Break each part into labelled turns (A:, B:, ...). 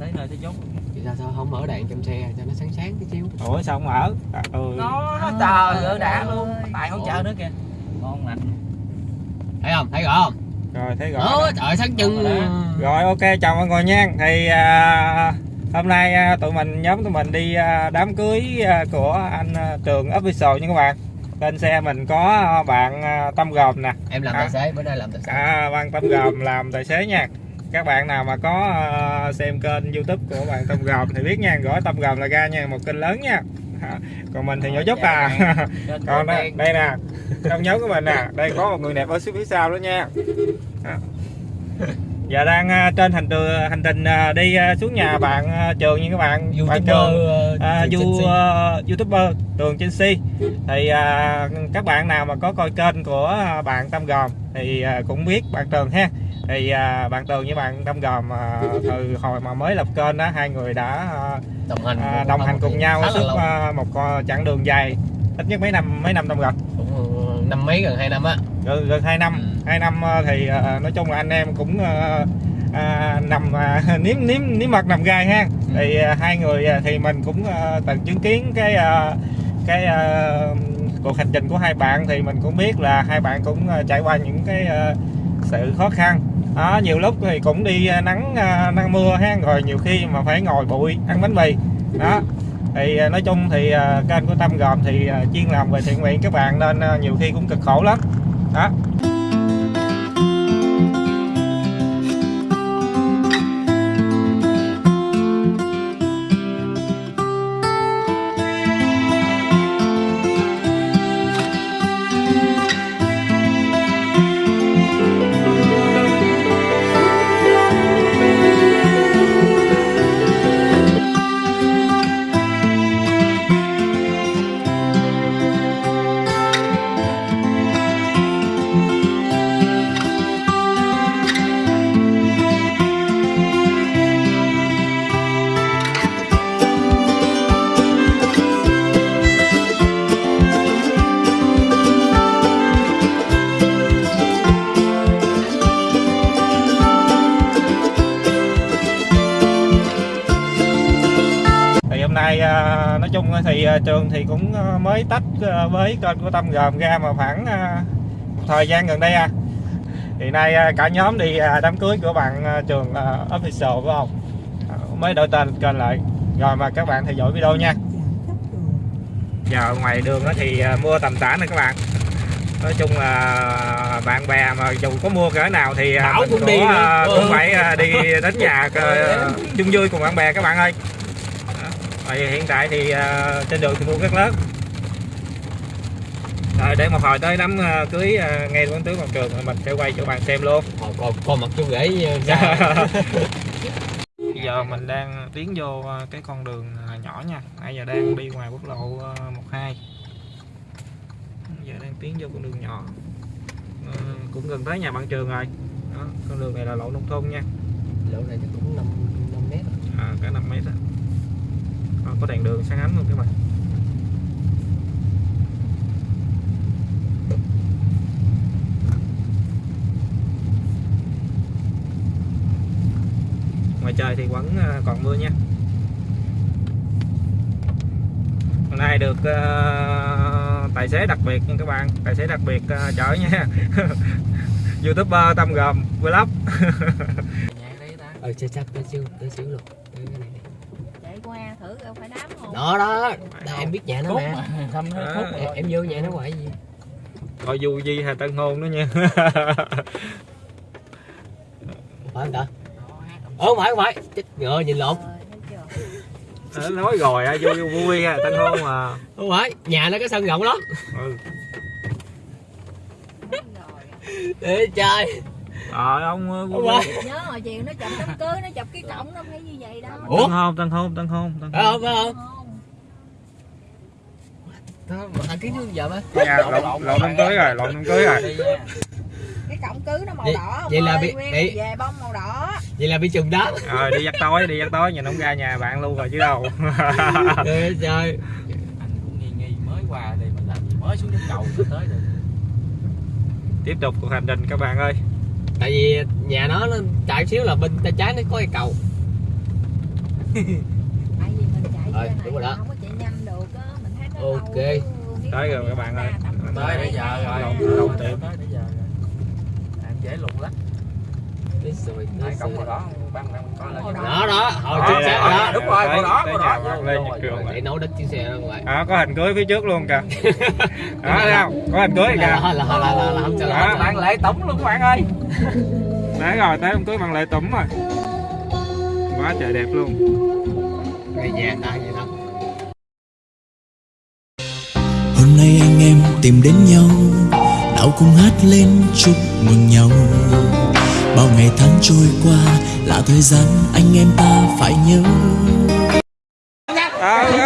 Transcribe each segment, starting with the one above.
A: tới nơi tới chốt
B: Vậy sao sao không mở đèn trong xe cho nó sáng sáng cái chiếu
A: ủa sao không ở à, ừ.
C: À,
A: nó nó trời ơi. Đã luôn tài hỗ trợ nữa kìa. Ngon lành.
B: Thấy không? Thấy rõ không?
A: Rồi thấy rõ
B: đó trời sáng chừng.
A: Rồi Rồi ok chào mọi người nha. Thì à, hôm nay à, tụi mình nhóm tụi mình đi à, đám cưới à, của anh à, Trường Official nha các bạn. Trên xe mình có à, bạn à, Tâm Gồm nè.
B: Em làm
A: À.
B: tài xế bữa nay làm tài xế.
A: À, Bạn Tâm Gồm làm tài xế nha các bạn nào mà có à, xem kênh youtube của bạn Tâm Gồm thì biết nha gõ Tâm Gồm là ra nha một kênh lớn nha. À, còn mình thì nhỏ chút à. còn đây, đây nè trong nhóm của mình nè đây có một người đẹp ở phía sau đó nha. À. giờ đang à, trên hành trường hành trình à, đi à, xuống nhà bạn à, trường nha các bạn. Bạn trường à, du, uh, youtuber tường trên si thì à, các bạn nào mà có coi kênh của à, bạn tâm gòm thì à, cũng biết bạn tường ha thì à, bạn tường với bạn tâm gòm à, từ hồi mà mới lập kênh đó hai người đã à,
B: đồng hành
A: à, đồng hành cùng nhau suốt à, một à, chặng đường dài. Ít nhất mấy năm mấy năm tâm rồi
B: cũng năm mấy gần hai năm á.
A: Gần gần hai năm.
B: Ừ.
A: hai năm à, thì à, nói chung là anh em cũng à, à, nằm à, nếm nếm nếm mật nằm gai ha.
B: Ừ.
A: thì à, hai người à, thì mình cũng à, từng chứng kiến cái à, cái à, cuộc hành trình của hai bạn. Thì mình cũng biết là hai bạn cũng trải qua những cái à, sự khó khăn đó, nhiều lúc thì cũng đi à, nắng à, nắng mưa ha rồi nhiều khi mà phải ngồi bụi ăn bánh mì. Đó thì à, nói chung thì kênh của Tâm Gồm thì chuyên làm về thiện nguyện các bạn nên nhiều khi cũng cực khổ lắm. Đó. Thì à, trường thì cũng à, mới tách à, với kênh của Tâm Gồm ra mà khoảng một thời gian gần đây à. Thì nay cả nhóm đi đám cưới của bạn trường official phải không mới đổi tên kênh lại. Rồi mà các bạn theo dõi video nha. Giờ ngoài đường đó thì mưa tầm tã nè các bạn. Nói chung là bạn bè mà dù có mua cỡ nào thì mình
B: cũng đi
A: cũng,
B: Ừ.
A: phải đi đến nhà chung vui cùng bạn bè các bạn ơi Đó. Rồi hiện tại thì à, trên đường thì mưa rất lớn. Rồi để một hồi tới đám à, cưới à, ngay quán tướng quảng trường mình sẽ quay cho bạn xem luôn.
B: Còn còn còn mặt chú rể ra.
A: Bây giờ mình đang tiến vô à, cái con đường à, nhỏ nha. Nãy giờ đang đi ngoài quốc lộ à, 12 Giờ đang tiến vô con đường nhỏ. Ờ, Cũng gần tới nhà bạn trường rồi. Đó, Con đường này là lộ nông thôn nha.
B: Lộ này chắc cũng năm năm mét.
A: À, Cả 5 mét á à, Có đèn đường sáng ánh luôn các bạn. Ngoài trời thì vẫn ờ, còn mưa nha. Hôm nay được uh, tài xế đặc biệt nha các bạn. Tài xế đặc biệt uh, chở nha. Youtuber Tâm Gồm Vlog.
B: Ờ chắc chắc tới xíu tới xíu luôn. Tới cái này
C: đi qua thử đâu phải đám không
B: đó đó. Đây, em biết nhà nó
A: Cốt
B: mà.
A: mà,
D: thăm
A: Đó.
D: cốt
B: em, em vô nhà nó hoài gì?
A: Thôi dù gì hay tân hôn đó nha.
B: Phải không ta? Ờ không phải không phải. Chết ngựa nhìn lộn.
C: Ờ, thấy chưa?
A: Ờ, nói rồi à, vui vui vui à, tân hôn mà.
B: Không phải nhà nó có sân rộng lắm.
A: Ừ.
C: Đúng rồi.
B: để chơi
A: Trời ông ờ,
B: phải.
C: nhớ hồi chiều nó chụp đám cưới nó chụp cái cổng nó phải như vậy đâu
B: Ủa?
A: Tân hôn, tân hôn, tân hôn, tân
B: phải
A: hôn.
B: không phải không
C: không
B: Đó, mà thằng kiến trước giờ mà
A: Dạ, lộn lộn đám cưới rồi, lộn đám cưới rồi.
C: cái cổng cưới nó màu
B: Vậy-
C: đỏ ông
B: vậy là bị- bị-
C: về bông màu đỏ
B: vậy là bị trùng đó
A: Rồi đi dắt tối, đi dắt tối nhìn ông ra nhà bạn luôn rồi chứ đâu.
B: để chơi
D: anh cũng nghi nghi mới qua đây mà làm gì mới xuống đến cầu tới rồi
A: Tiếp tục cuộc hành trình các bạn ơi.
B: Tại vì nhà nó nó chạy xíu là bên tay trái nó có cây cầu
C: tại vì mình chạy
B: Rồi, đúng rồi đó.
C: không có chạy nhanh được á mình thấy nó
B: Ok.
C: lâu,
A: Tới rồi các bạn ơi.
D: tới bây giờ rồi
A: lộn tiệm.
D: tới bây giờ rồi em dễ lụng lắm
B: Đấy rồi,
D: cổng
B: rồi.
D: con lên
B: đó đó hồi xác rồi
A: đây,
B: đó
D: đúng rồi,
A: tới-
D: màu đỏ,
A: tới
D: màu đỏ.
A: nhà Lê Nhật Cường
B: để nấu đít chiếc xe ra ngoài
A: À, có hình cưới phía trước luôn kìa. Đó, thấy không? Có hình cưới kìa.
B: là là là là không
A: Đó,
B: là
D: bạn lệ tổng luôn các bạn ơi
A: Đấy rồi, tới hôm cưới bằng lệ tủng rồi. Quá trời đẹp luôn.
B: ngày vàng đã vậy đó
E: Hôm nay anh em tìm đến nhau Nào cùng hát lên chúc mừng nhau Bao ngày tháng trôi qua Là thời gian anh em ta phải nhớ
A: à.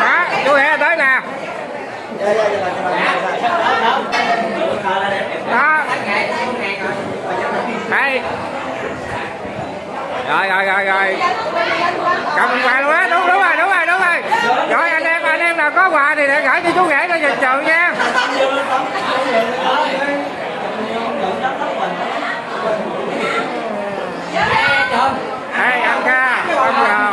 A: Đó, chú Hẹ tới nè. Đó. Đây. Rồi, rồi, rồi, rồi. Cầm quà luôn á, đúng, đúng rồi, đúng rồi, đúng rồi. Rồi, anh em, anh em nào có quà thì để gửi cho chú Nghĩa cho dịch trường nha. Đây, ăn ca, không vào.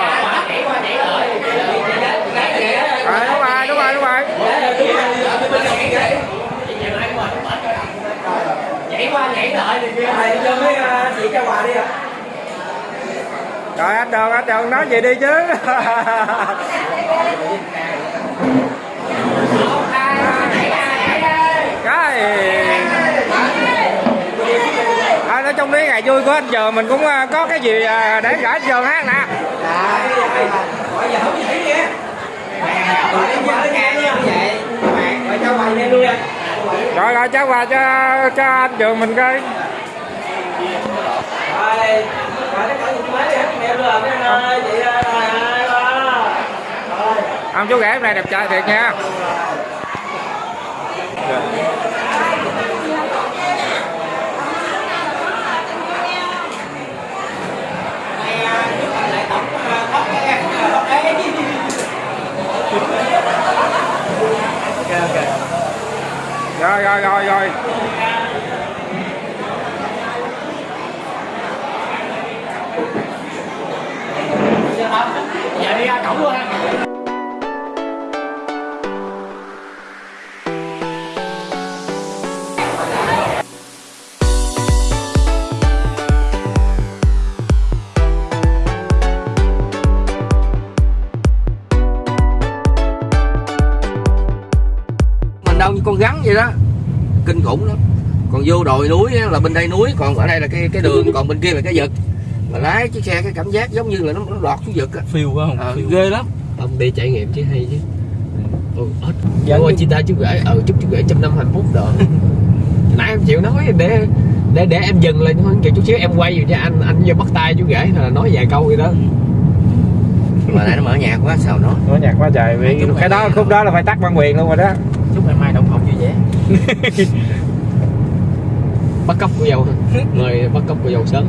A: Rồi, đúng rồi, đúng rồi, đúng rồi.
B: nhảy qua nhảy lại thì cho mấy ờ, chị cho quà đi ạ
A: Rồi anh Đường, anh Đường nói vậy đi chứ. Cái à, nói chung mấy ngày vui của anh giờ mình cũng ờ, có cái gì ờ, để gửi anh giờ hát nè. Rồi rồi cháu quà cho cho anh Trường mình coi. Ông chú rể hôm nay đẹp trai thiệt nha. Rồi rồi rồi rồi.
B: Giờ đi ra cổng luôn ha
F: con rắn vậy đó, kinh khủng lắm. Còn vô đồi núi là bên đây núi, còn ở đây là cái cái đường, còn bên kia là cái vực mà lái chiếc xe cái cảm giác giống như là nó, nó lọt xuống vực á.
D: Phiêu quá không?
F: Ờ,
D: phiêu.
F: ghê lắm.
B: Ông đi trải nghiệm chứ hay chứ. Ừ, hết.
A: Dạ,
B: chị ta chú gửi ừ chúc chú gửi trăm năm hạnh phúc rồi. Nãy em chịu nói để để để em dừng lên hơn chút xíu em quay về cho anh anh vô bắt tay chú gửi là nói vài câu vậy đó.
F: Mà nãy nó mở nhạc quá sao nó
A: nó nhạc quá trời vì cái
D: mày-
A: đó khúc đó là phải tắt bản quyền luôn rồi đó.
D: Chúc em mai đậu phộng vui vẻ
B: bắt cóc của dâu mời bắt cóc của dâu sớm